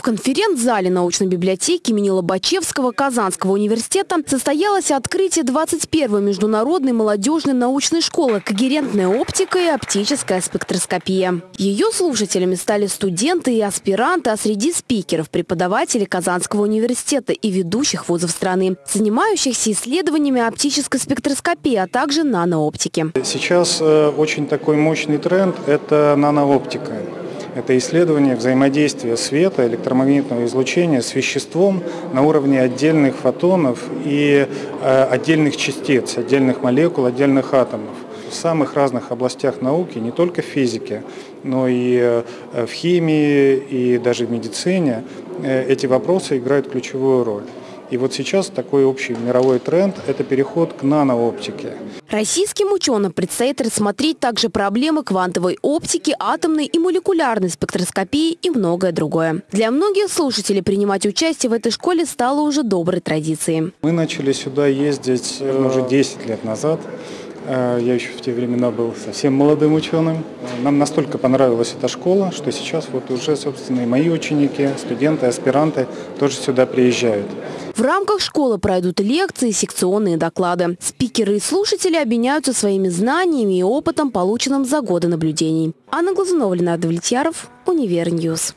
В конференц-зале научной библиотеки имени Лобачевского Казанского университета состоялось открытие 21-й международной молодежной научной школы «Когерентная оптика и оптическая спектроскопия». Ее слушателями стали студенты и аспиранты, а среди спикеров – преподаватели Казанского университета и ведущих вузов страны, занимающихся исследованиями оптической спектроскопии, а также нанооптики. Сейчас э, очень такой мощный тренд – это нанооптика. Это исследование взаимодействия света, электромагнитного излучения с веществом на уровне отдельных фотонов и э, отдельных частиц, отдельных молекул, отдельных атомов. В самых разных областях науки, не только в физике, но и э, в химии, и даже в медицине э, эти вопросы играют ключевую роль. И вот сейчас такой общий мировой тренд – это переход к нанооптике. Российским ученым предстоит рассмотреть также проблемы квантовой оптики, атомной и молекулярной спектроскопии и многое другое. Для многих слушателей принимать участие в этой школе стало уже доброй традицией. Мы начали сюда ездить наверное, уже 10 лет назад. Э, я еще в те времена был совсем молодым ученым. Нам настолько понравилась эта школа, что сейчас вот уже, собственно, и мои ученики, студенты, аспиранты тоже сюда приезжают. В рамках школы пройдут лекции, секционные доклады. Спикеры и слушатели обменяются своими знаниями и опытом, полученным за годы наблюдений. Анна Глазунова, Ленардо Влетьяров, Univer News.